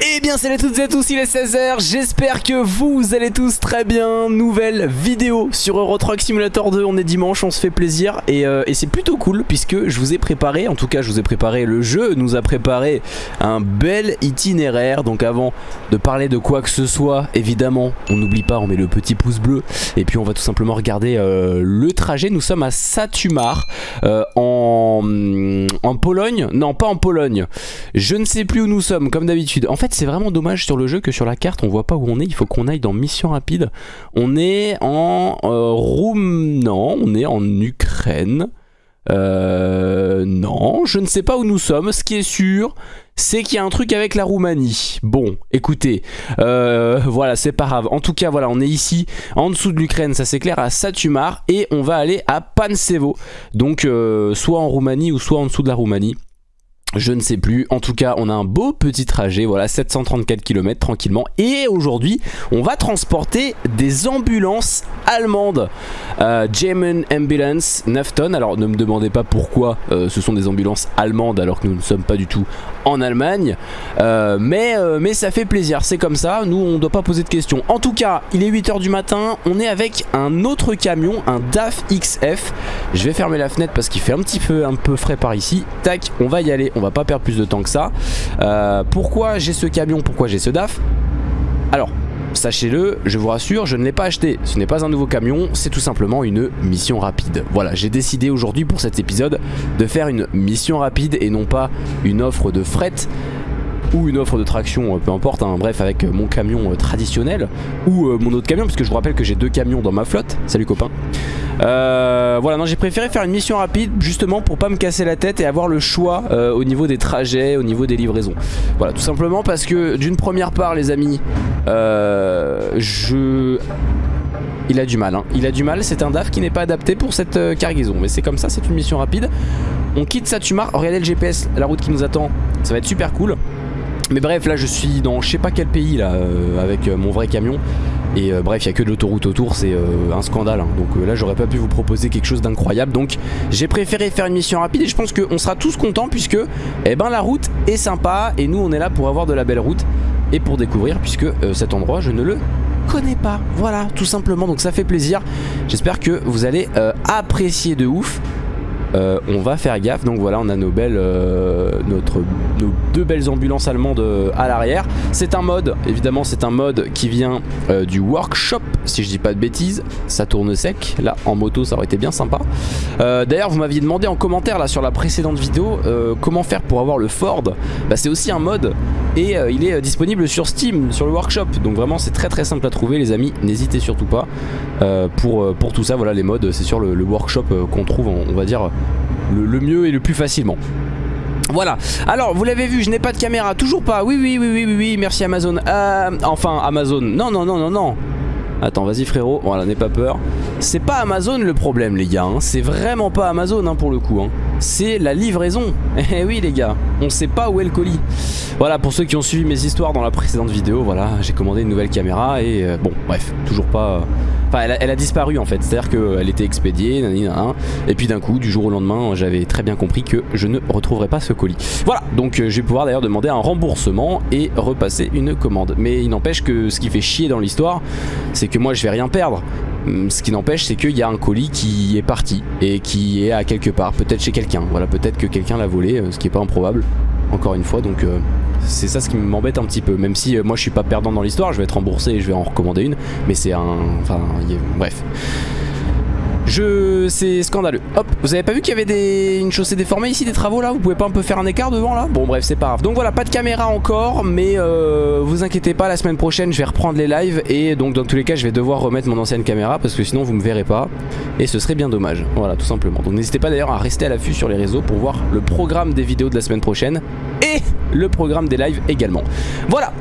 Eh bien salut à toutes et à tous, il est 16h, j'espère que vous allez tous très bien. Nouvelle vidéo sur Euro Truck Simulator 2, on est dimanche, on se fait plaisir. Et, euh, et c'est plutôt cool puisque je vous ai préparé, en tout cas je vous ai préparé, le jeu nous a préparé un bel itinéraire. Donc avant de parler de quoi que ce soit, évidemment on n'oublie pas, on met le petit pouce bleu. Et puis on va tout simplement regarder euh, le trajet, nous sommes à Satumar euh, en, Pologne, non pas en Pologne. Je ne sais plus où nous sommes comme d'habitude, c'est vraiment dommage sur le jeu que sur la carte on voit pas où on est. Il faut qu'on aille dans mission rapide. On est en euh, Roum... Non, on est en Ukraine. Euh, non, je ne sais pas où nous sommes. Ce qui est sûr, c'est qu'il y a un truc avec la Roumanie. Bon, écoutez, euh, voilà, c'est pas grave. En tout cas, voilà, on est ici, en dessous de l'Ukraine, ça c'est clair, à Satumar. Et on va aller à Pansevo. Donc, euh, soit en Roumanie ou soit en dessous de la Roumanie. Je ne sais plus, en tout cas on a un beau petit trajet, voilà 734 km tranquillement. Et aujourd'hui on va transporter des ambulances allemandes. Euh, German Ambulance 9 tonnes, alors ne me demandez pas pourquoi euh, ce sont des ambulances allemandes alors que nous ne sommes pas du tout en Allemagne. Euh, mais, mais ça fait plaisir, c'est comme ça, nous on ne doit pas poser de questions. En tout cas il est 8h du matin, on est avec un autre camion, un DAF XF je vais fermer la fenêtre parce qu'il fait un petit peu, un peu frais par ici, tac on va y aller on va pas perdre plus de temps que ça. Euh, pourquoi j'ai ce camion Pourquoi j'ai ce DAF? Alors, sachez-le, je vous rassure, je ne l'ai pas acheté. Ce n'est pas un nouveau camion, c'est tout simplement une mission rapide. Voilà, j'ai décidé aujourd'hui pour cet épisode de faire une mission rapide et non pas une offre de fret ou une offre de traction, euh, peu importe, hein, bref avec mon camion euh, traditionnel ou euh, mon autre camion, puisque je vous rappelle que j'ai deux camions dans ma flotte, salut copain. Euh, voilà, non j'ai préféré faire une mission rapide justement pour pas me casser la tête et avoir le choix euh, au niveau des trajets, au niveau des livraisons. Voilà, tout simplement parce que d'une première part les amis, euh, je... Il a du mal, hein. il a du mal, c'est un DAF qui n'est pas adapté pour cette euh, cargaison Mais c'est comme ça, c'est une mission rapide On quitte Satumar, regardez le GPS, la route qui nous attend Ça va être super cool mais bref, là je suis dans je sais pas quel pays là, euh, avec euh, mon vrai camion. Et euh, bref, il n'y a que de l'autoroute autour, c'est un scandale. hein. Donc là, j'aurais pas pu vous proposer quelque chose d'incroyable. Donc j'ai préféré faire une mission rapide et je pense qu'on sera tous contents puisque eh ben, la route est sympa et nous on est là pour avoir de la belle route et pour découvrir puisque cet endroit je ne le connais pas. Voilà, tout simplement. Donc ça fait plaisir. J'espère que vous allez apprécier de ouf. Euh, on va faire gaffe. Donc voilà on a nos belles euh, notre, nos deux belles ambulances allemandes euh, à l'arrière. C'est un mode évidemment c'est un mode qui vient du workshop si je dis pas de bêtises. Ça tourne sec. Là en moto ça aurait été bien sympa. D'ailleurs vous m'aviez demandé en commentaire là sur la précédente vidéo comment faire pour avoir le Ford. Bah c'est aussi un mode et il est disponible sur Steam sur le workshop. Donc vraiment c'est très très simple à trouver les amis. N'hésitez surtout pas. Pour, tout ça voilà les modes c'est sur le, workshop qu'on trouve on va dire le, mieux et le plus facilement. Voilà, alors vous l'avez vu, je n'ai pas de caméra, toujours pas, oui oui oui oui oui, oui. Merci Amazon, euh, enfin Amazon, non non non non non, attends vas-y frérot, voilà n'aie pas peur, c'est pas Amazon le problème les gars, hein. c'est vraiment pas Amazon hein, pour le coup, hein. C'est la livraison, eh oui les gars, on sait pas où est le colis, voilà pour ceux qui ont suivi mes histoires dans la précédente vidéo, voilà j'ai commandé une nouvelle caméra et euh, bon bref, toujours pas... euh, Enfin, elle a, disparu en fait, c'est-à-dire qu'elle était expédiée, nanana, et puis d'un coup, du jour au lendemain, j'avais très bien compris que je ne retrouverais pas ce colis. Voilà, donc euh, je vais pouvoir d'ailleurs demander un remboursement et repasser une commande. Mais il n'empêche que ce qui fait chier dans l'histoire, c'est que moi je vais rien perdre. Hum, Ce qui n'empêche, c'est qu'il y a un colis qui est parti et qui est à quelque part, peut-être chez quelqu'un. Voilà, peut-être que quelqu'un l'a volé, euh, ce qui est pas improbable. Encore une fois, donc euh, c'est ça ce qui m'embête un petit peu. Même si euh, moi je suis pas perdant dans l'histoire, je vais être remboursé et je vais en recommander une. Mais c'est un. Enfin, bref. Je... C'est scandaleux. Hop, vous avez pas vu qu'il y avait des... une chaussée déformée ici, des travaux là? Vous pouvez pas un peu faire un écart devant là? Bon bref, c'est pas grave. Donc voilà, pas de caméra encore, mais euh, vous inquiétez pas, la semaine prochaine je vais reprendre les lives et donc dans tous les cas je vais devoir remettre mon ancienne caméra parce que sinon vous me verrez pas et ce serait bien dommage. Voilà, tout simplement. Donc n'hésitez pas d'ailleurs à rester à l'affût sur les réseaux pour voir le programme des vidéos de la semaine prochaine et le programme des lives également. Voilà.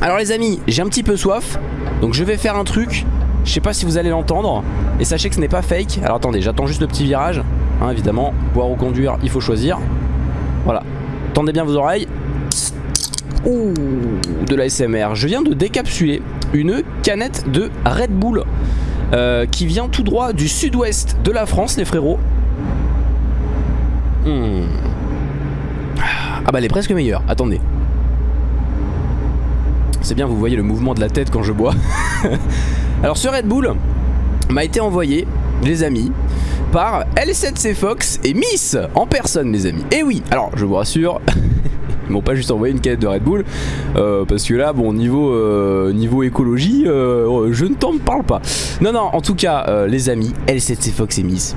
Alors les amis, j'ai un petit peu soif, donc je vais faire un truc je sais pas si vous allez l'entendre. Et sachez que ce n'est pas fake. Alors attendez, j'attends juste le petit virage. Hein, évidemment, boire ou conduire, il faut choisir. Voilà. Tendez bien vos oreilles. Ouh, de la SMR. Je viens de décapsuler une canette de Red Bull euh, qui vient tout droit du sud-ouest de la France, les frérots. Hmm. Ah bah elle est presque meilleure. Attendez. c'est bien, vous voyez le mouvement de la tête quand je bois. Alors ce Red Bull m'a été envoyé, les amis, par L7C Fox et Miss en personne, les amis. Et oui, alors je vous rassure. Ils m'ont pas juste envoyé une canette de Red Bull euh, Parce que là bon niveau, euh, niveau écologie euh, Je ne t'en parle pas Non non en tout cas les amis L7C Fox et Miss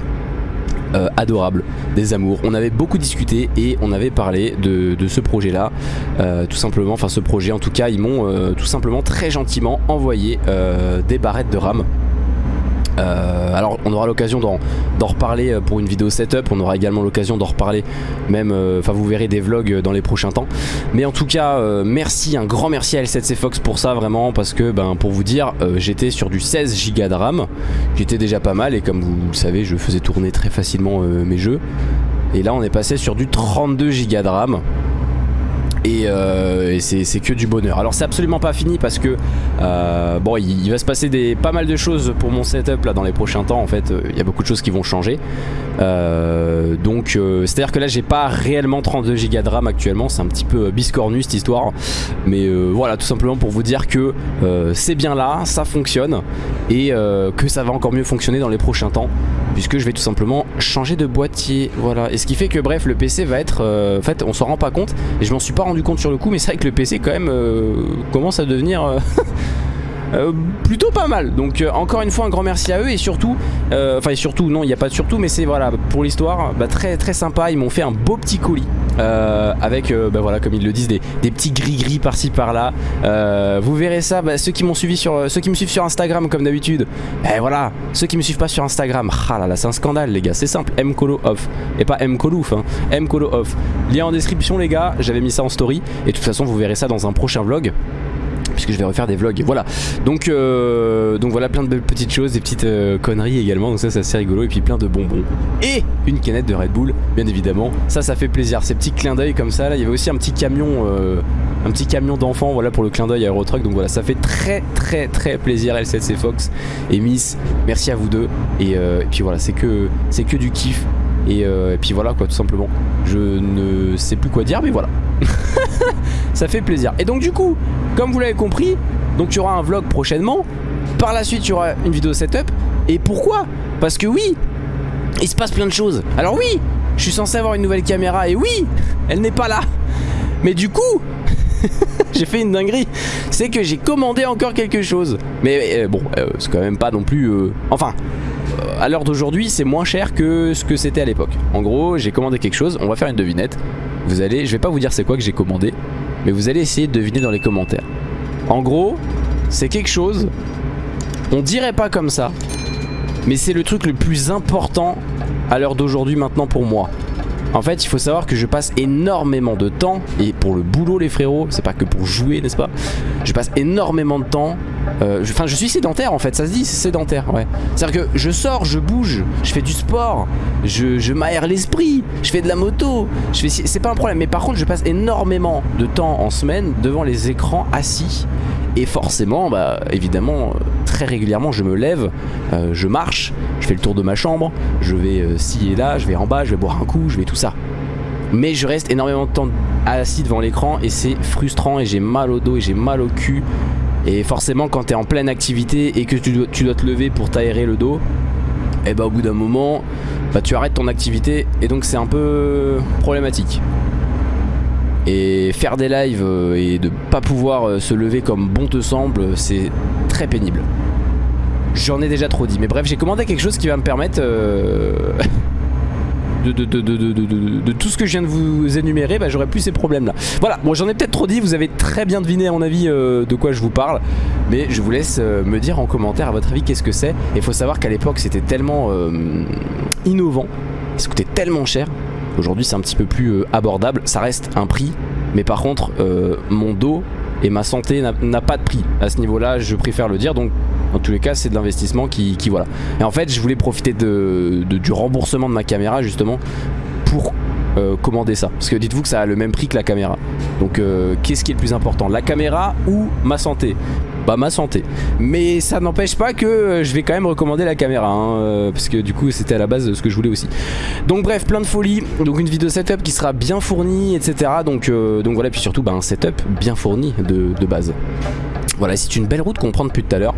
adorable, des amours. On avait beaucoup discuté et on avait parlé de, ce projet là, tout simplement, enfin ce projet en tout cas, ils m'ont tout simplement très gentiment envoyé des barrettes de RAM euh, alors on aura l'occasion d'en reparler euh, pour une vidéo setup, on aura également l'occasion d'en reparler même, euh, enfin vous verrez des vlogs dans les prochains temps. Mais en tout cas merci, un grand merci à L7C Fox pour ça vraiment parce que ben, pour vous dire j'étais sur du 16 Go de RAM, j'étais déjà pas mal et comme vous le savez je faisais tourner très facilement mes jeux. Et là on est passé sur du 32 Go de RAM et, euh, c'est que du bonheur. Alors c'est absolument pas fini parce que euh, bon il, va se passer pas mal de choses pour mon setup là dans les prochains temps. En fait il y a beaucoup de choses qui vont changer. Euh, donc c'est à dire que là j'ai pas réellement 32 Go de RAM actuellement. C'est un petit peu biscornu cette histoire. Mais voilà tout simplement pour vous dire que c'est bien là ça fonctionne. Et que ça va encore mieux fonctionner dans les prochains temps puisque je vais tout simplement changer de boîtier. Voilà. Et ce qui fait que bref le PC va être en fait on s'en rend pas compte. Et je m'en suis pas rendu compte sur le coup mais c'est vrai que le PC quand même euh, commence à devenir euh, Euh, plutôt pas mal. Donc encore une fois un grand merci à eux et surtout enfin surtout non il n'y a pas de surtout mais c'est voilà pour l'histoire bah, très très sympa. Ils m'ont fait un beau petit colis avec bah, voilà comme ils le disent des, petits gris gris par-ci par-là. Vous verrez ça bah, ceux qui me suivent sur Instagram comme d'habitude. Et voilà ceux qui me suivent pas sur Instagram. Ah là là c'est un scandale les gars c'est simple. Mcolo off. Et pas mcolouf hein, mcolo off. Lien en description les gars j'avais mis ça en story. Et de toute façon vous verrez ça dans un prochain vlog puisque je vais refaire des vlogs. Voilà. Donc, euh, donc voilà plein de petites choses des petites euh, conneries également. Donc ça c'est assez rigolo. Et puis plein de bonbons. Et une canette de Red Bull bien évidemment. Ça ça fait plaisir. Ces petits clins d'œil comme ça là il y avait aussi un petit camion euh, un petit camion d'enfant voilà pour le clin d'œil Aerotruck. Donc voilà ça fait très très très plaisir L7C Fox et Miss. Merci à vous deux. Et, puis voilà c'est que c'est que du kiff et, et puis voilà quoi tout simplement je ne sais plus quoi dire mais voilà ça fait plaisir. Et donc du coup, comme vous l'avez compris, donc tu auras un vlog prochainement. Par la suite, tu auras une vidéo setup. Et pourquoi? Parce que oui, il se passe plein de choses. Alors oui, je suis censé avoir une nouvelle caméra et oui, elle n'est pas là. Mais du coup, j'ai fait une dinguerie. C'est que j'ai commandé encore quelque chose. Mais euh, bon, euh, c'est quand même pas non plus... Euh, enfin, à l'heure d'aujourd'hui, c'est moins cher que ce que c'était à l'époque. En gros, j'ai commandé quelque chose. On va faire une devinette. Vous allez, je vais pas vous dire c'est quoi que j'ai commandé, mais vous allez essayer de deviner dans les commentaires. En gros, c'est quelque chose, on dirait pas comme ça, mais c'est le truc le plus important à l'heure d'aujourd'hui maintenant pour moi. En fait il faut savoir que je passe énormément de temps Et pour le boulot les frérots C'est pas que pour jouer n'est-ce pas? Je passe énormément de temps euh, Enfin je, suis sédentaire en fait ça se dit sédentaire ouais C'est-à-dire que je sors, je bouge Je fais du sport Je, je m'aère l'esprit Je fais de la moto C'est pas un problème mais par contre je passe énormément de temps en semaine Devant les écrans assis et forcément, bah, évidemment, très régulièrement, je me lève, euh, je marche, je fais le tour de ma chambre, je vais euh, ci et là, je vais en bas, je vais boire un coup, je vais tout ça. Mais je reste énormément de temps assis devant l'écran et c'est frustrant et j'ai mal au dos et j'ai mal au cul. Et forcément, quand tu es en pleine activité et que tu dois, te lever pour t'aérer le dos, et eh bah au bout d'un moment, bah, tu arrêtes ton activité et donc c'est un peu problématique. Et faire des lives euh, et de pas pouvoir euh, se lever comme bon te semble, c'est très pénible. J'en ai déjà trop dit. Mais bref, j'ai commandé quelque chose qui va me permettre... Euh, de, tout ce que je viens de vous énumérer, bah, j'aurais plus ces problèmes là. Voilà, j'en ai peut-être trop dit, vous avez très bien deviné à mon avis de quoi je vous parle, mais je vous laisse me dire en commentaire à votre avis qu'est-ce que c'est. Il faut savoir qu'à l'époque c'était tellement innovant, ça coûtait tellement cher Aujourd'hui c'est un petit peu plus euh, abordable, ça reste un prix, mais par contre euh, mon dos et ma santé n'a pas de prix à ce niveau là, je préfère le dire, donc dans tous les cas c'est de l'investissement qui, voilà. Et en fait je voulais profiter de, du remboursement de ma caméra justement pour euh, commander ça. Parce que dites-vous que ça a le même prix que la caméra. Donc euh, qu'est-ce qui est le plus important? La caméra ou ma santé? Bah ma santé. Mais ça n'empêche pas que euh, je vais quand même recommander la caméra hein, parce que du coup c'était à la base ce que je voulais aussi. Donc bref plein de folie donc une vidéo setup qui sera bien fournie etc donc, donc voilà. Puis surtout bah, un setup bien fourni de, de base. Voilà c'est une belle route qu'on prend depuis tout à l'heure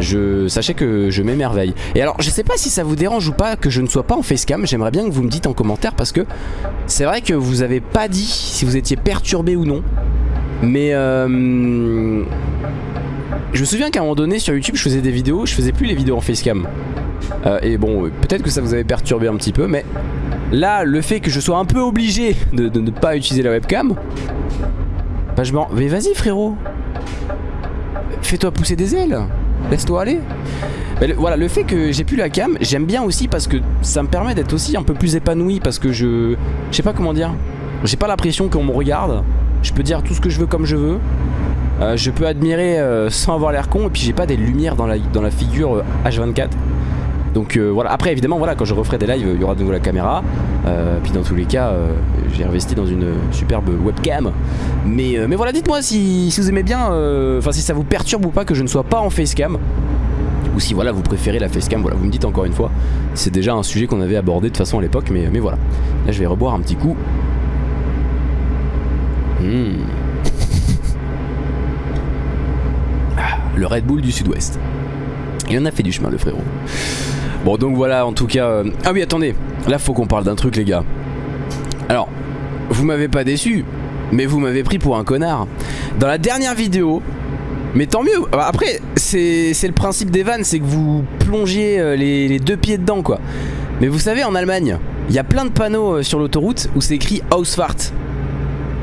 je, Sachez que je m'émerveille. Et alors je sais pas si ça vous dérange ou pas Que je ne sois pas en facecam. J'aimerais bien que vous me dites en commentaire Parce que c'est vrai que vous avez pas dit Si vous étiez perturbé ou non. Mais euh, Je me souviens qu'à un moment donné sur YouTube Je faisais des vidéos, je faisais plus les vidéos en facecam. Euh, Et bon peut-être que ça vous avait perturbé un petit peu Mais là le fait que je sois un peu obligé De, ne pas utiliser la webcam Bah je m'en... Mais vas-y frérot. Fais-toi pousser des ailes Laisse-toi aller. voilà, le fait que j'ai plus la cam, j'aime bien aussi parce que ça me permet d'être aussi un peu plus épanoui parce que je... Je sais pas comment dire. J'ai pas l'impression qu'on me regarde. Je peux dire tout ce que je veux comme je veux. Euh, je peux admirer euh, sans avoir l'air con et puis j'ai pas des lumières dans la, dans la figure H24. Euh, Donc voilà, après évidemment voilà quand je referai des lives il y aura de nouveau la caméra Puis dans tous les cas j'ai investi dans une superbe webcam. Mais, mais voilà dites-moi si, si, vous aimez bien Enfin si ça vous perturbe ou pas que je ne sois pas en facecam. Ou si voilà vous préférez la facecam. Voilà vous me dites encore une fois C'est déjà un sujet qu'on avait abordé de façon à l'époque mais, mais voilà. Là je vais reboire un petit coup. Mmh. Le Red Bull du sud-ouest. Il en a fait du chemin le frérot Bon donc voilà en tout cas euh, Ah oui attendez Là faut qu'on parle d'un truc les gars. Alors vous m'avez pas déçu Mais vous m'avez pris pour un connard. Dans la dernière vidéo mais tant mieux Après c'est le principe des vannes C'est que vous plongiez euh, les, deux pieds dedans quoi. Mais vous savez en Allemagne Il y a plein de panneaux euh, sur l'autoroute Où c'est écrit Ausfahrt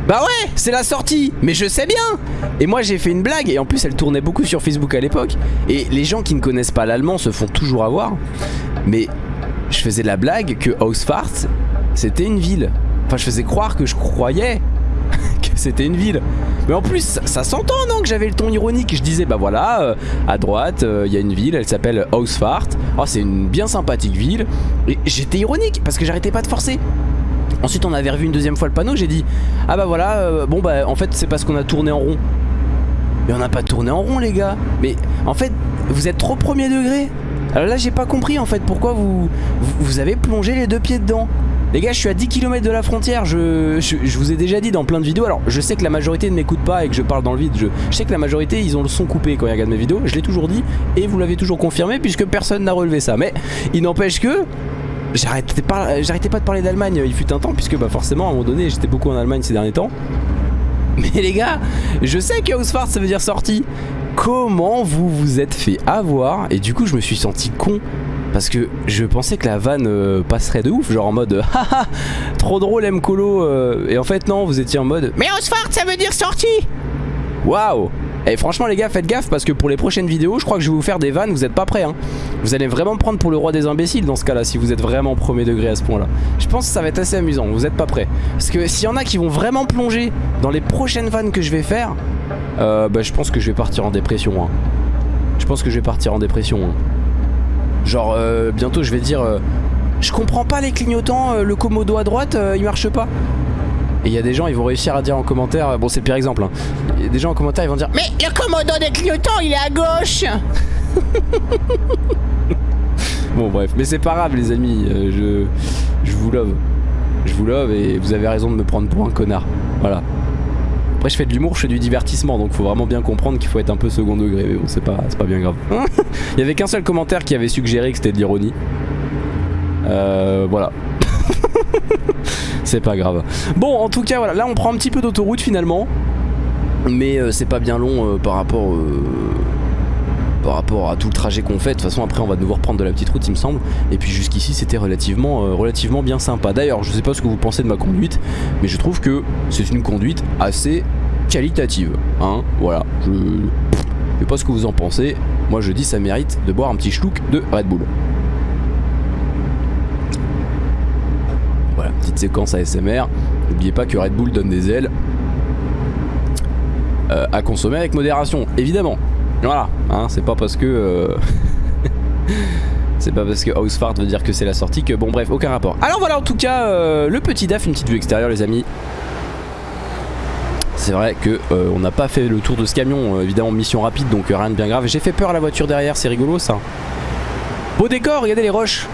bah ouais, c'est la sortie, mais je sais bien. Et moi j'ai fait une blague, et en plus elle tournait beaucoup sur Facebook à l'époque. Et les gens qui ne connaissent pas l'allemand se font toujours avoir. Mais je faisais la blague que Ausfahrt c'était une ville. Enfin je faisais croire que je croyais que c'était une ville. Mais en plus ça, s'entend non que j'avais le ton ironique. Je disais bah voilà euh, à droite euh, il y a une ville Elle s'appelle Ausfahrt Oh c'est une bien sympathique ville. Et j'étais ironique parce que j'arrêtais pas de forcer Ensuite on avait revu une deuxième fois le panneau J'ai dit ah bah voilà euh, bon bah en fait c'est parce qu'on a tourné en rond. Mais on n'a pas tourné en rond les gars. Mais en fait vous êtes trop premier degré. Alors là j'ai pas compris en fait pourquoi vous, vous, avez plongé les deux pieds dedans. Les gars je suis à 10 km de la frontière je, je, vous ai déjà dit dans plein de vidéos. Alors je sais que la majorité ne m'écoute pas et que je parle dans le vide. Je, sais que la majorité ils ont le son coupé quand ils regardent mes vidéos. Je l'ai toujours dit et vous l'avez toujours confirmé puisque personne n'a relevé ça. Mais il n'empêche que J'arrêtais pas, de parler d'Allemagne, il fut un temps, puisque bah forcément à un moment donné j'étais beaucoup en Allemagne ces derniers temps. Mais les gars, je sais que Ausfahrt ça veut dire sortie. Comment vous vous êtes fait avoir? Et du coup je me suis senti con. Parce que je pensais que la vanne euh, passerait de ouf, genre en mode haha, trop drôle M-Colo. Euh, et en fait non, vous étiez en mode Mais Ausfahrt ça veut dire sortie! Waouh et franchement les gars faites gaffe parce que pour les prochaines vidéos je crois que je vais vous faire des vannes vous êtes pas prêts hein. Vous allez vraiment me prendre pour le roi des imbéciles dans ce cas là si vous êtes vraiment premier degré à ce point là Je pense que ça va être assez amusant vous êtes pas prêts Parce que s'il y en a qui vont vraiment plonger dans les prochaines vannes que je vais faire euh, Bah je pense que je vais partir en dépression hein. Je pense que je vais partir en dépression hein. Genre euh, bientôt je vais dire euh, Je comprends pas les clignotants Le commodo à droite il marche pas et il y a des gens, ils vont réussir à dire en commentaire, bon c'est le pire exemple, hein. il y a des gens en commentaire, ils vont dire Mais le commodo des clignotants, il est à gauche Bon bref, mais c'est pas grave les amis, euh, je, je vous love. Je vous love et vous avez raison de me prendre pour un connard. Voilà. Après je fais de l'humour, je fais du divertissement, donc faut vraiment bien comprendre qu'il faut être un peu second degré, mais bon c'est pas, pas bien grave. il y avait qu'un seul commentaire qui avait suggéré que c'était de l'ironie. Euh, voilà. c'est pas grave. Bon, en tout cas, voilà, là on prend un petit peu d'autoroute finalement. Mais euh, c'est pas bien long euh, par rapport euh, par rapport à tout le trajet qu'on fait. De toute façon, après, on va devoir prendre de la petite route, il me semble. Et puis jusqu'ici, c'était relativement, relativement bien sympa. D'ailleurs, je sais pas ce que vous pensez de ma conduite, mais je trouve que c'est une conduite assez qualitative. Hein, voilà. Je... je sais pas ce que vous en pensez. Moi, je dis ça mérite de boire un petit schlouk de Red Bull. Voilà, petite séquence ASMR. N'oubliez pas que Red Bull donne des ailes. Euh, à consommer avec modération, évidemment. Voilà, hein, c'est pas parce que... Euh, C'est pas parce que Housefart veut dire que c'est la sortie que bon bref aucun rapport. Alors voilà en tout cas euh, le petit DAF, une petite vue extérieure les amis. C'est vrai que on n'a pas fait le tour de ce camion, évidemment mission rapide donc rien de bien grave. J'ai fait peur à la voiture derrière, c'est rigolo ça. Beau décor, regardez les roches.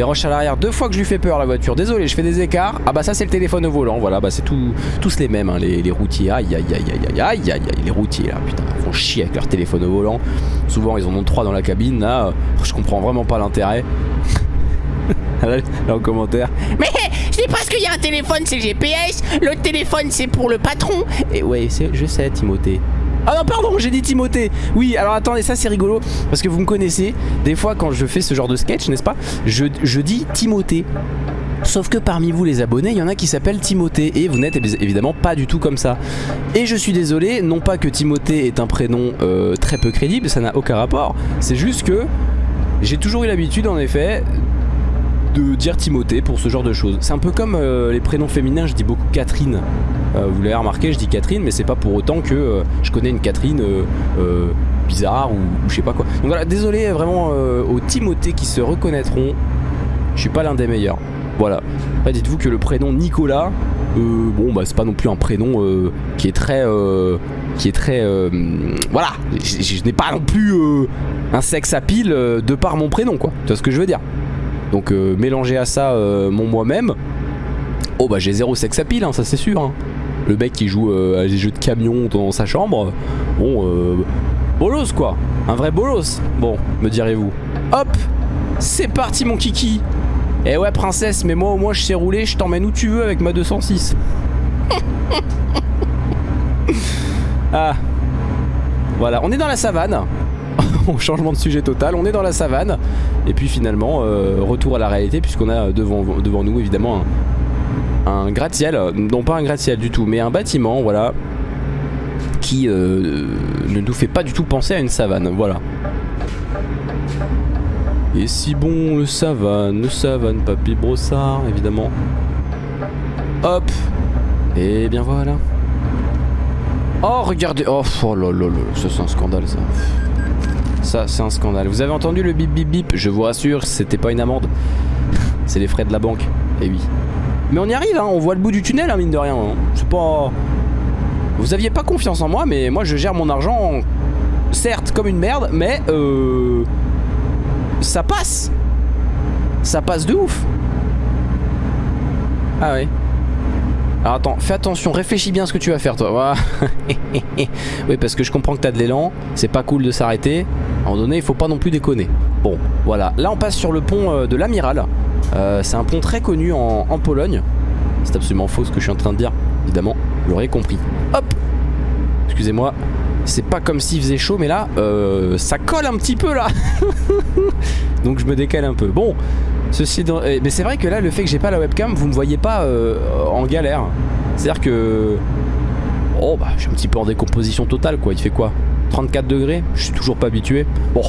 Les roches à l'arrière, deux fois que je lui fais peur la voiture. Désolé, je fais des écarts. Ah bah ça c'est le téléphone au volant, voilà, bah c'est tout, tous les mêmes, hein, les, les, routiers. Aïe aïe aïe aïe aïe aïe aïe les routiers là, putain, ils font chier avec leur téléphone au volant. Souvent ils en ont trois dans la cabine, là, je comprends vraiment pas l'intérêt. là, en commentaire. Mais c'est parce qu'il y a un téléphone, c'est GPS, l'autre téléphone c'est pour le patron. Et ouais, je sais Timothée. Ah non pardon j'ai dit Timothée Oui alors attendez ça c'est rigolo Parce que vous me connaissez Des fois quand je fais ce genre de sketch n'est-ce pas je, je dis Timothée Sauf que parmi vous les abonnés, il y en a qui s'appellent Timothée et vous n'êtes évidemment pas du tout comme ça. Et je suis désolé, non pas que Timothée est un prénom euh, très peu crédible, ça n'a aucun rapport. C'est juste que j'ai toujours eu l'habitude en effet de dire Timothée pour ce genre de choses. C'est un peu comme euh, les prénoms féminins, je dis beaucoup Catherine. Euh, vous l'avez remarqué, je dis Catherine, mais c'est pas pour autant que euh, je connais une Catherine bizarre ou, je sais pas quoi. Donc voilà, désolé vraiment aux Timothée qui se reconnaîtront. Je suis pas l'un des meilleurs. Voilà. Après, dites-vous que le prénom Nicolas, bon bah c'est pas non plus un prénom qui est très, qui est très, voilà. Je n'ai pas non plus un sexe à pile de par mon prénom quoi. Tu vois ce que je veux dire? Donc euh, mélanger à ça euh, mon moi-même, oh bah j'ai zéro sex appeal, hein, ça c'est sûr. Hein. Le mec qui joue euh, à des jeux de camion dans sa chambre, bon, bolos quoi, un vrai bolos, bon, me direz-vous. Hop, c'est parti mon kiki. Eh ouais princesse, mais moi au moins je sais rouler, je t'emmène où tu veux avec ma 206. ah, voilà, on est dans la savane. changement de sujet total, on est dans la savane et puis finalement euh, retour à la réalité puisqu'on a devant, devant nous évidemment un, gratte-ciel, non pas un gratte-ciel du tout mais un bâtiment voilà qui euh, ne nous fait pas du tout penser à une savane, voilà. Et si bon le savane, le savane, papy brossard évidemment. Hop Et bien voilà. Oh regardez, oh, oh là là là, ça c'est un scandale ça. Ça, c'est un scandale. Vous avez entendu le bip bip bip? Je vous rassure, c'était pas une amende. C'est les frais de la banque. Et eh oui. Mais on y arrive, hein. on voit le bout du tunnel, hein, mine de rien. Hein. C'est pas... Vous aviez pas confiance en moi, mais moi je gère mon argent, certes comme une merde, mais euh... ça passe. Ça passe de ouf. Ah ouais. Alors attends, fais attention, réfléchis bien à ce que tu vas faire toi. oui, parce que je comprends que t'as de l'élan, c'est pas cool de s'arrêter. À un moment donné, il faut pas non plus déconner. Bon, voilà. Là, on passe sur le pont euh, de l'Amiral. Euh, c'est un pont très connu en, Pologne. C'est absolument faux ce que je suis en train de dire, évidemment. Vous l'aurez compris. Hop Excusez-moi. C'est pas comme s'il faisait chaud, mais là, euh, ça colle un petit peu là. Donc je me décale un peu. Bon, Ceci eh, Mais c'est vrai que là, le fait que j'ai pas la webcam, vous me voyez pas euh, en galère. C'est-à-dire que... Oh bah, je suis un petit peu en décomposition totale quoi. Il fait quoi? 34 degrés? Je suis toujours pas habitué. Bon,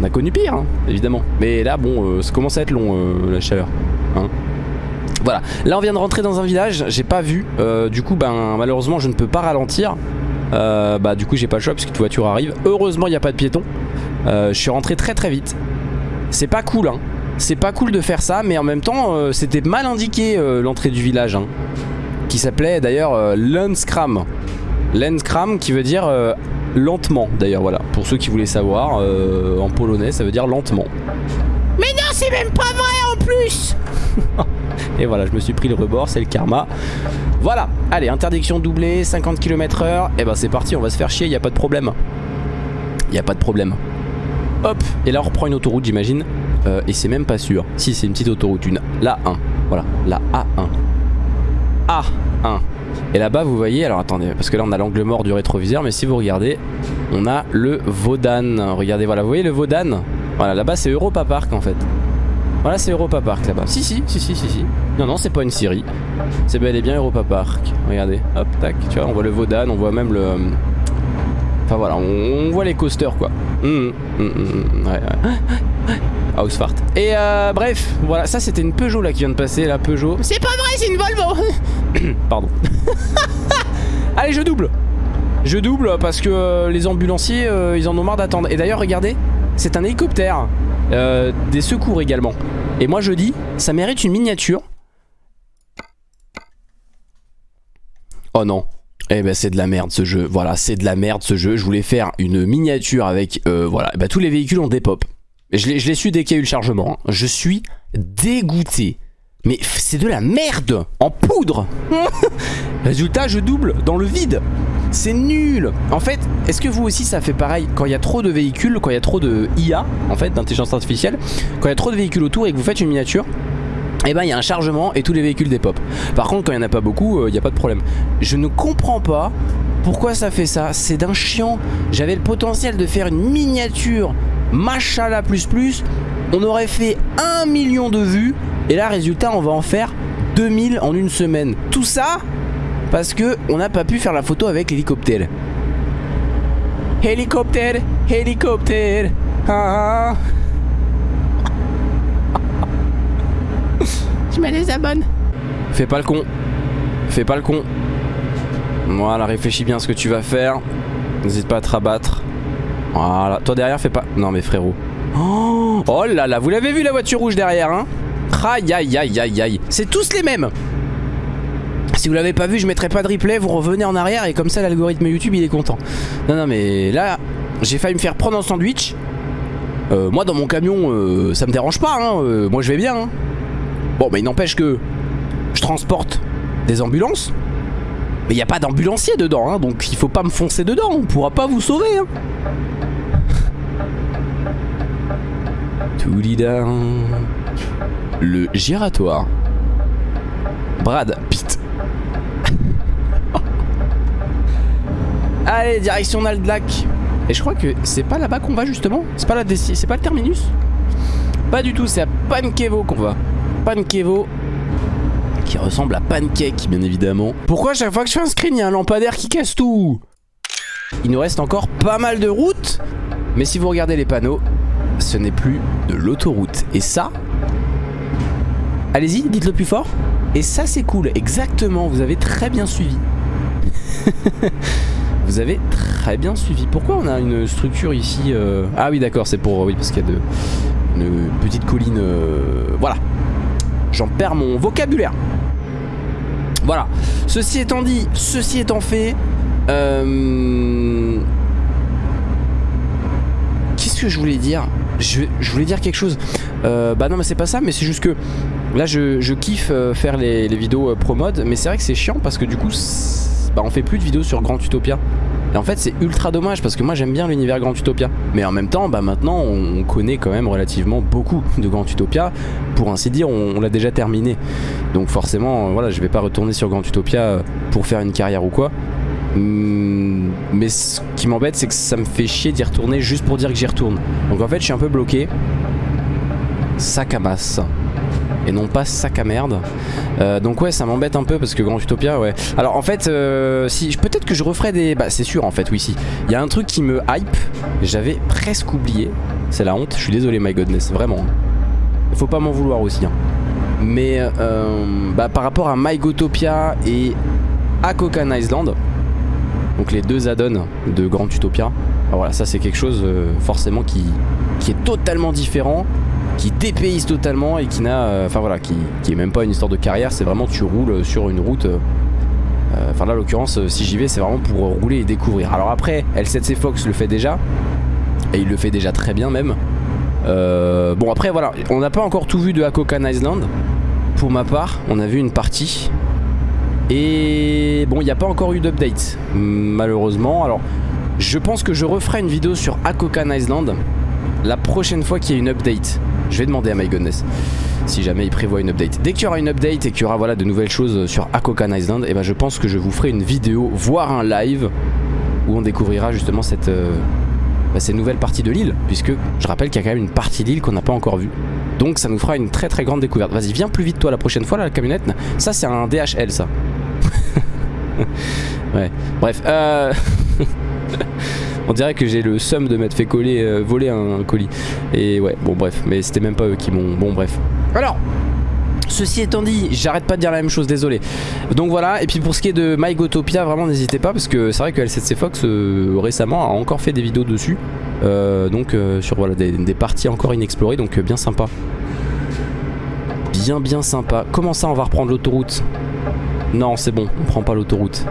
on a connu pire, hein, évidemment. Mais là, bon, euh, ça commence à être long, la chaleur. Hein voilà, là on vient de rentrer dans un village, j'ai pas vu, du coup ben malheureusement je ne peux pas ralentir, bah du coup j'ai pas le choix parce que toute voiture arrive, heureusement il n'y a pas de piéton, je suis rentré très très vite, c'est pas cool hein, c'est pas cool de faire ça, mais en même temps, euh, c'était mal indiqué euh, l'entrée du village. Hein, qui s'appelait d'ailleurs euh, Lenskram. Lenskram qui veut dire lentement, d'ailleurs, voilà. Pour ceux qui voulaient savoir, en polonais, ça veut dire lentement. Mais non, c'est même pas vrai en plus Et voilà, je me suis pris le rebord, c'est le karma. Voilà, allez, interdiction doublée, 50 km h Et ben c'est parti, on va se faire chier, y a pas de problème. Y a pas de problème. Hop, et là on reprend une autoroute j'imagine. Euh, et c'est même pas sûr. Si c'est une petite autoroute, une la 1 Voilà, la A1. A1. Et là-bas, vous voyez, alors attendez, parce que là on a l'angle mort du rétroviseur, mais si vous regardez, on a le Vaudan. Regardez, voilà, vous voyez le Vaudan? Voilà, là-bas c'est Europa Park en fait. Voilà, c'est Europa Park là-bas. Si, si, si, si, si, si. Non, non, c'est pas une Syrie. C'est bel et bien Europa Park. Regardez, hop, tac. Tu vois, on voit le Vaudan, on voit même le. Enfin voilà, on, voit les coasters quoi. Mmh, mmh, mmh, ouais, ouais. Housefart. Et euh, bref, voilà, ça c'était une Peugeot là qui vient de passer, la Peugeot. C'est pas vrai, c'est une Volvo Pardon. Allez, je double Je double parce que euh, les ambulanciers, euh, ils en ont marre d'attendre. Et d'ailleurs, regardez, c'est un hélicoptère. euh, des secours également. Et moi je dis, ça mérite une miniature. Oh non. Eh ben c'est de la merde ce jeu, voilà c'est de la merde ce jeu, je voulais faire une miniature avec, euh, voilà, bah, tous les véhicules ont des pop. Je l'ai su dès qu'il y a eu le chargement, hein. je suis dégoûté. Mais c'est de la merde en poudre Résultat je double dans le vide C'est nul En fait, est-ce que vous aussi ça fait pareil Quand il y a trop de véhicules, quand il y a trop de IA En fait, d'intelligence artificielle Quand il y a trop de véhicules autour et que vous faites une miniature et eh ben il y a un chargement et tous les véhicules pop. Par contre quand il n'y en a pas beaucoup, euh, il n'y a pas de problème. Je ne comprends pas pourquoi ça fait ça. C'est d'un chiant. J'avais le potentiel de faire une miniature machala plus plus. On aurait fait un million de vues. Et là résultat on va en faire 2000 en une semaine. Tout ça parce que on n'a pas pu faire la photo avec l'hélicoptère. Hélicoptère, hélicoptère. Ah, ah. Je me désabonne. Fais pas le con. Fais pas le con. Voilà, réfléchis bien à ce que tu vas faire. N'hésite pas à te rabattre. Voilà. Toi derrière, fais pas... Non mais frérot. Oh, oh là là, vous l'avez vu la voiture rouge derrière, hein? Aïe aïe aïe aïe aïe. C'est tous les mêmes. Si vous l'avez pas vu, je mettrai pas de replay, vous revenez en arrière et comme ça l'algorithme YouTube il est content. Non non mais là, j'ai failli me faire prendre un sandwich. Euh, moi dans mon camion, euh, ça me dérange pas, hein. Euh, moi je vais bien. Hein. Bon, mais il n'empêche que je transporte des ambulances. Mais il n'y a pas d'ambulancier dedans, hein, donc il faut pas me foncer dedans, on pourra pas vous sauver. Hein. Le giratoire. Brad Pitt. Allez, direction Naldlac. Et je crois que c'est pas là-bas qu'on va justement. C'est pas la c'est pas le terminus. Pas du tout, c'est à Pankevo qu'on va. Pankevo qui ressemble à Pancake bien évidemment. Pourquoi chaque fois que je fais un screen il y a un lampadaire qui casse tout? Il nous reste encore pas mal de routes. Mais si vous regardez les panneaux ce n'est plus de l'autoroute. Et ça allez-y dites-le plus fort. Et ça c'est cool. Exactement vous avez très bien suivi vous avez très bien suivi pourquoi on a une structure ici euh, ah oui d'accord c'est pour oui parce qu'il y a de une petite colline euh, voilà j'en perds mon vocabulaire. Voilà. Ceci étant dit, ceci étant fait, euh, qu'est-ce que je voulais dire? Je, voulais dire quelque chose. Bah non, mais c'est pas ça, mais c'est juste que là, je, kiffe faire les, vidéos pro mode, mais c'est vrai que c'est chiant parce que du coup, bah, on fait plus de vidéos sur Grand Utopia. Et en fait c'est ultra dommage parce que moi j'aime bien l'univers Grand Utopia. Mais en même temps bah maintenant on connaît quand même relativement beaucoup de Grand Utopia. Pour ainsi dire on, l'a déjà terminé. Donc forcément voilà je vais pas retourner sur Grand Utopia euh, pour faire une carrière ou quoi. Hmm, mais ce qui m'embête c'est que ça me fait chier d'y retourner juste pour dire que j'y retourne. Donc en fait je suis un peu bloqué. Masse et non pas sac à merde. Euh, donc ouais ça m'embête un peu parce que Grand Utopia ouais. Alors en fait euh, peut-être que je referai des... Bah c'est sûr en fait oui si. Il y a un truc qui me hype, j'avais presque oublié. C'est la honte, je suis désolé my godness, vraiment. Faut pas m'en vouloir aussi. Hein. Mais euh, bah, par rapport à MyGotopia et Akokan Island, donc les deux add-ons de Grand Utopia, voilà ça c'est quelque chose forcément qui, qui est totalement différent qui dépayse totalement et qui n'a, euh, enfin voilà, qui, qui est même pas une histoire de carrière, c'est vraiment tu roules sur une route. Euh, euh, enfin là, l'occurrence, si j'y vais, c'est vraiment pour rouler et découvrir. Alors après, L7C Fox le fait déjà, et il le fait déjà très bien même. bon après voilà, on n'a pas encore tout vu de Hakokan Island. Pour ma part, on a vu une partie. Et bon, il n'y a pas encore eu d'update, malheureusement. Alors, je pense que je referai une vidéo sur Hakokan Island la prochaine fois qu'il y a une update. Je vais demander à My si jamais il prévoit une update. Dès qu'il y aura une update et qu'il y aura voilà, de nouvelles choses sur Akokan Island, eh ben je pense que je vous ferai une vidéo, voire un live, où on découvrira justement cette, euh, bah, ces nouvelles parties de l'île. Puisque je rappelle qu'il y a quand même une partie de l'île qu'on n'a pas encore vue. Donc ça nous fera une très très grande découverte. Vas-y, viens plus vite toi la prochaine fois là, la camionnette. Ça c'est un DHL ça. ouais, bref. Euh... On dirait que j'ai le seum de m'être fait coller, euh, voler un, colis. Et ouais, bon bref, mais c'était même pas eux qui m'ont... Bon bref. Alors, Ceci étant dit, j'arrête pas de dire la même chose, désolé. Donc voilà, et puis pour ce qui est de MyGotopia, vraiment n'hésitez pas parce que c'est vrai que L7C Fox euh, récemment a encore fait des vidéos dessus. Euh, donc sur voilà, des, des parties encore inexplorées, donc bien sympa. Bien bien sympa. Comment ça on va reprendre l'autoroute? Non c'est bon, on prend pas l'autoroute.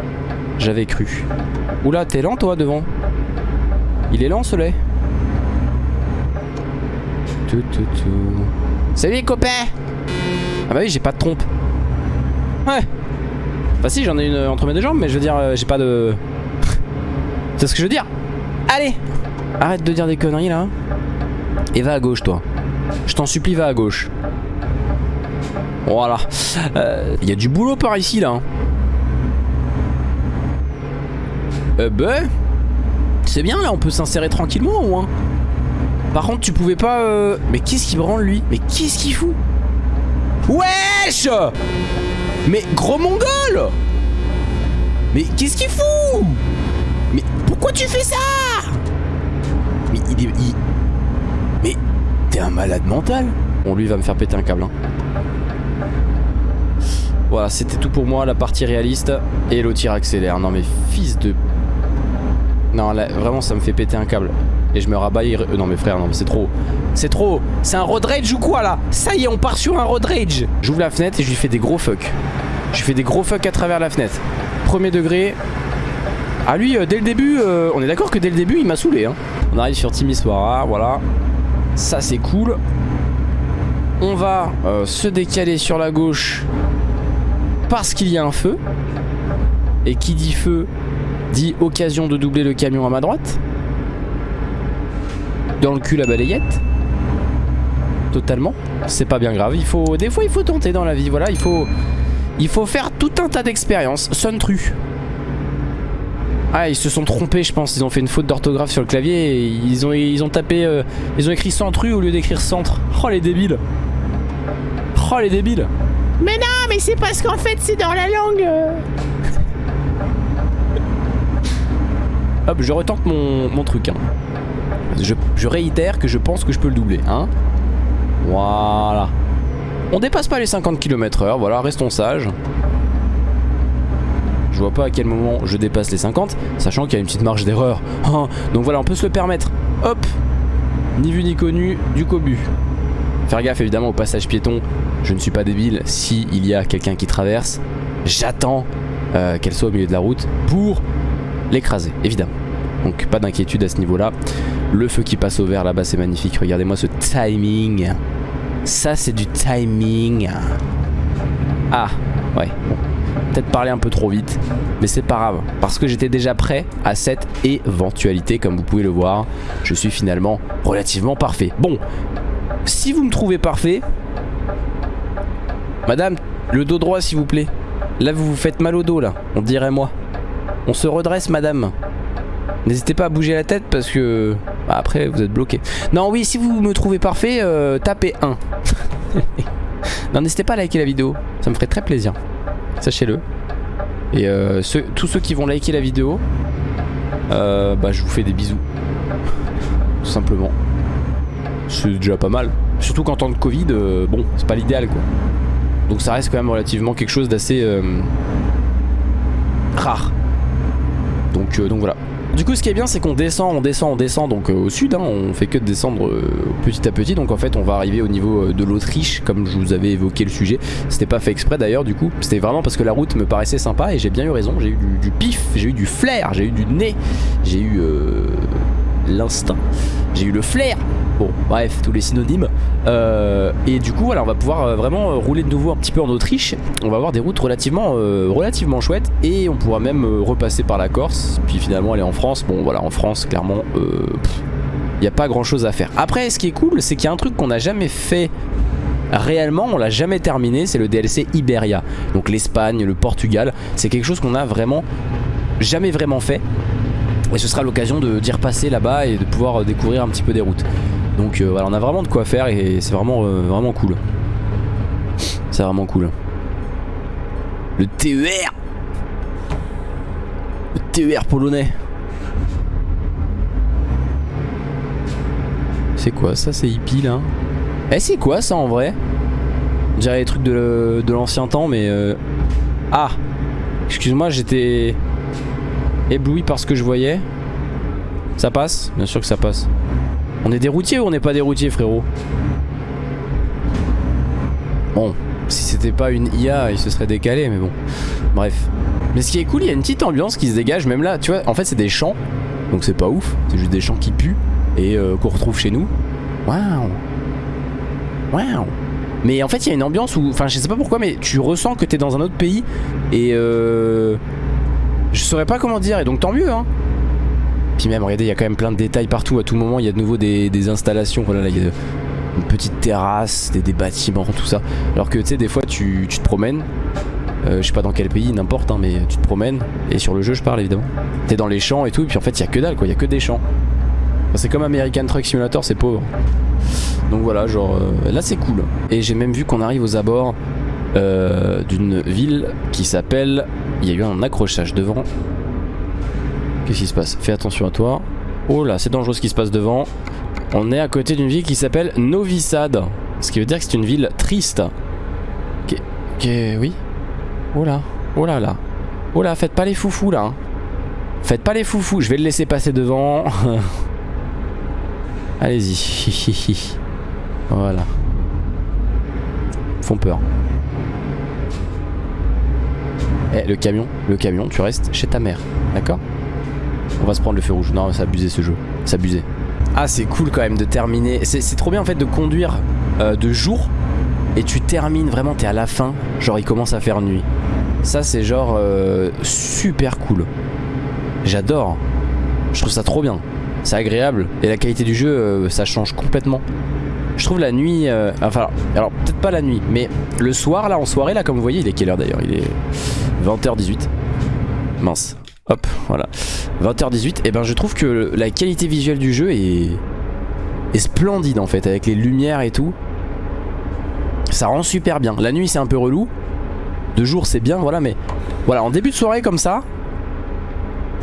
J'avais cru. Oula, t'es lent toi devant? Il est lent ce lait Tout, tout, tout. Salut les copains Ah bah oui, j'ai pas de trompe. Ouais. Enfin si, j'en ai une entre mes deux jambes, mais je veux dire, euh, j'ai pas de... C'est ce que je veux dire. Allez Arrête de dire des conneries là. Et va à gauche toi. Je t'en supplie, va à gauche. Voilà. Il y a du boulot par ici là. hein. Euh ben... C'est bien là, on peut s'insérer tranquillement au moins. Par contre, tu pouvais pas... euh, Mais qu'est-ce qui branle lui? Mais qu'est-ce qu'il fout? Wesh! Mais gros mongol! Mais qu'est-ce qu'il fout? Mais pourquoi tu fais ça? Mais il est... il- Mais t'es un malade mental. Bon lui il va me faire péter un câble hein. Voilà c'était tout pour moi la partie réaliste Et l'autre tir accélère. Non mais fils de... Non vraiment ça me fait péter un câble. Et je me rabaille euh, Non mais frère non c'est trop C'est trop C'est un road rage ou quoi là? Ça y est on part sur un road rage. J'ouvre la fenêtre et je lui fais des gros fuck. Je lui fais des gros fuck à travers la fenêtre. Premier degré. Ah lui euh, dès le début euh, On est d'accord que dès le début il m'a saoulé hein. On arrive sur Timisoara Voilà. Ça c'est cool. On va se décaler sur la gauche Parce qu'il y a un feu. Et qui dit feu? Dit occasion de doubler le camion à ma droite. Dans le cul la balayette. Totalement. C'est pas bien grave. Il faut, des fois, il faut tenter dans la vie. Voilà, il faut, il faut faire tout un tas d'expériences. Sontru. Ah, ils se sont trompés, je pense. Ils ont fait une faute d'orthographe sur le clavier. Ils ont, ils ont tapé, euh, ils ont écrit centru au lieu d'écrire centre. Oh les débiles. Oh les débiles. Mais non, mais c'est parce qu'en fait c'est dans la langue. euh. Hop, je retente mon, mon truc. hein. Je, réitère que je pense que je peux le doubler. Hein voilà. On dépasse pas les 50 km heure. Voilà, restons sages. Je vois pas à quel moment je dépasse les 50, sachant qu'il y a une petite marge d'erreur. Hein. Donc voilà, on peut se le permettre. Hop Ni vu ni connu, du cobu. Faire gaffe évidemment au passage piéton. Je ne suis pas débile. Si y a quelqu'un qui traverse, j'attends euh, qu'elle soit au milieu de la route pour l'écraser, évidemment. Donc pas d'inquiétude à ce niveau-là. Le feu qui passe au vert là-bas, c'est magnifique. Regardez-moi ce timing. Ça, c'est du timing. Ah, ouais. Peut-être parler un peu trop vite, mais c'est pas grave. Parce que j'étais déjà prêt à cette éventualité, comme vous pouvez le voir. Je suis finalement relativement parfait. Bon, si vous me trouvez parfait, madame, le dos droit s'il vous plaît. Là, vous vous faites mal au dos, là. On dirait moi. On se redresse, madame. N'hésitez pas à bouger la tête parce que bah, après vous êtes bloqué. Non, oui, si vous me trouvez parfait, euh, tapez 1. non, n'hésitez pas à liker la vidéo, ça me ferait très plaisir. Sachez-le. Et euh, tous ceux qui vont liker la vidéo, euh, bah, je vous fais des bisous. Tout simplement. C'est déjà pas mal. Surtout qu'en temps de Covid, euh, bon, c'est pas l'idéal quoi. Donc ça reste quand même relativement quelque chose d'assez euh, rare. Donc, donc voilà. Du coup ce qui est bien c'est qu'on descend, on descend, on descend donc euh, au sud, hein, on fait que de descendre euh, petit à petit. Donc en fait on va arriver au niveau euh, de l'Autriche comme je vous avais évoqué le sujet. C'était pas fait exprès d'ailleurs du coup, c'était vraiment parce que la route me paraissait sympa et j'ai bien eu raison, j'ai eu du, pif, j'ai eu du flair, j'ai eu du nez, j'ai eu l'instinct, j'ai eu le flair. Bon bref tous les synonymes. Euh, et du coup voilà on va pouvoir euh, vraiment euh, rouler de nouveau un petit peu en Autriche. On va avoir des routes relativement relativement chouettes et on pourra même repasser par la Corse puis finalement aller en France. Bon voilà en France clairement il n'y a pas grand chose à faire. Après ce qui est cool c'est qu'il y a un truc qu'on n'a jamais fait réellement on l'a jamais terminé c'est le DLC Iberia. Donc l'Espagne le Portugal c'est quelque chose qu'on a vraiment jamais vraiment fait. Et ce sera l'occasion d'y repasser là-bas et de pouvoir découvrir un petit peu des routes donc euh, voilà on a vraiment de quoi faire et c'est vraiment euh, vraiment cool. C'est vraiment cool. Le TER le TER polonais. C'est quoi ça c'est hippie là? Eh c'est quoi ça en vrai? Dirait les trucs de, de l'ancien temps, mais... euh, Ah! Excuse-moi, j'étais ébloui par ce que je voyais. Ça passe? Bien sûr que ça passe. On est des routiers ou on n'est pas des routiers, frérot Bon, si c'était pas une IA, il se serait décalé, mais bon. Bref. Mais ce qui est cool, il y a une petite ambiance qui se dégage, même là, tu vois, en fait c'est des champs, donc c'est pas ouf, c'est juste des champs qui puent, et euh, qu'on retrouve chez nous. Waouh Waouh Mais en fait il y a une ambiance où, enfin je sais pas pourquoi, mais tu ressens que t'es dans un autre pays, et euh... Je saurais pas comment dire, et donc tant mieux, hein puis même, regardez, il y a quand même plein de détails partout. À tout moment, il y a de nouveau des, installations. Voilà, là, il y a une petite terrasse, des, bâtiments, tout ça. Alors que tu sais, des fois, tu, tu te promènes. euh, je sais pas dans quel pays, n'importe, hein, mais tu te promènes. Et sur le jeu, je parle évidemment. T'es dans les champs et tout, et puis en fait, il y a que dalle, quoi. Il y a que des champs. C'est comme American Truck Simulator, c'est pauvre. Donc voilà, genre euh, là, c'est cool. Et j'ai même vu qu'on arrive aux abords euh, d'une ville qui s'appelle. Il y a eu un accrochage devant. Qu'est-ce qui se passe? Fais attention à toi. Oh là, c'est dangereux ce qui se passe devant. On est à côté d'une ville qui s'appelle Novi Sad. Ce qui veut dire que c'est une ville triste. Qui- oui. Oh là. Oh là là. Oh là, faites pas les foufous là. Faites pas les foufous. Je vais le laisser passer devant. Allez-y. voilà. Font peur. Eh, le camion, le camion, tu restes chez ta mère. D'accord? On va se prendre le feu rouge. Non, c'est abusé ce jeu. C'est abusé. Ah, c'est cool quand même de terminer. C'est trop bien en fait de conduire euh, de jour et tu termines vraiment, t'es à la fin. Genre, il commence à faire nuit. Ça, c'est genre euh, super cool. J'adore. Je trouve ça trop bien. C'est agréable. Et la qualité du jeu, euh, ça change complètement. Je trouve la nuit. enfin, alors peut-être pas la nuit, mais le soir, là, en soirée, là, comme vous voyez, il est quelle heure d'ailleurs? Il est 20h18. Mince. Hop, voilà. 20h18, et ben je trouve que la qualité visuelle du jeu est, est splendide en fait, avec les lumières et tout. Ça rend super bien. La nuit c'est un peu relou. De jour c'est bien, voilà, mais voilà, en début de soirée comme ça,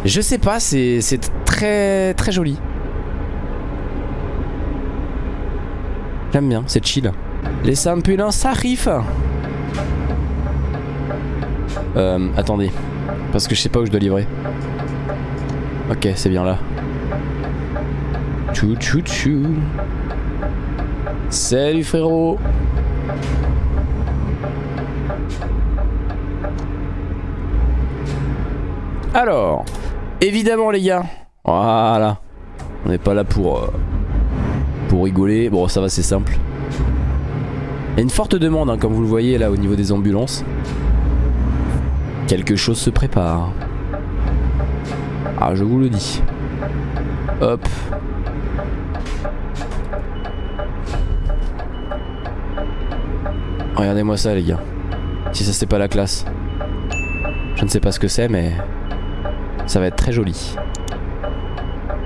je sais pas, c'est très très joli. J'aime bien, c'est chill. Les ambulants s'arrivent. Euh, attendez. Parce que je sais pas où je dois livrer. Ok, c'est bien là. Tchou tchou tchou. Salut frérot. Alors, évidemment les gars. Voilà. On n'est pas là pour euh, pour rigoler. Bon, ça va, c'est simple. Il y a une forte demande, hein, comme vous le voyez là au niveau des ambulances. Quelque chose se prépare. Ah, je vous le dis. Hop. Regardez-moi ça, les gars. Si ça, c'est pas la classe. Je ne sais pas ce que c'est, mais ça va être très joli.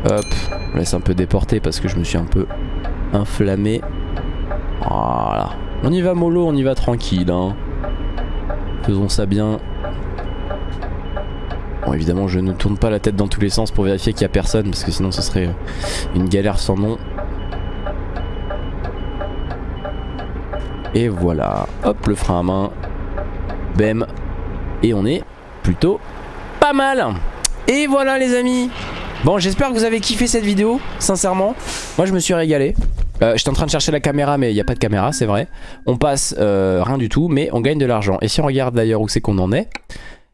Hop. On laisse un peu déporter parce que je me suis un peu inflammé. Voilà. On y va mollo, on y va tranquille. Hein. Faisons ça bien. Bon évidemment je ne tourne pas la tête dans tous les sens pour vérifier qu'il n'y a personne parce que sinon ce serait euh, une galère sans nom. Et voilà, hop le frein à main, bam, et on est plutôt pas mal. Et voilà les amis. Bon j'espère que vous avez kiffé cette vidéo, sincèrement. Moi je me suis régalé. Euh, J'étais en train de chercher la caméra mais il n'y a pas de caméra c'est vrai. On passe euh, rien du tout mais on gagne de l'argent. Et si on regarde d'ailleurs où c'est qu'on en est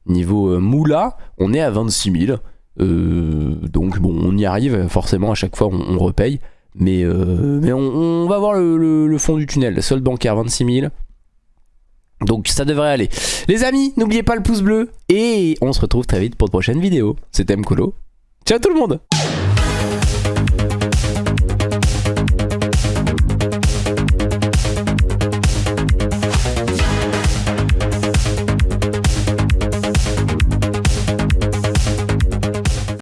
Niveau euh, moula on est à 26 000 euh, Donc bon on y arrive forcément à chaque fois on, repaye. Mais, mais on, va voir le, le- le fond du tunnel. Solde bancaire 26 000 donc ça devrait aller. Les amis n'oubliez pas le pouce bleu. Et on se retrouve très vite pour de prochaines vidéos. C'était Mkolo. Ciao tout le monde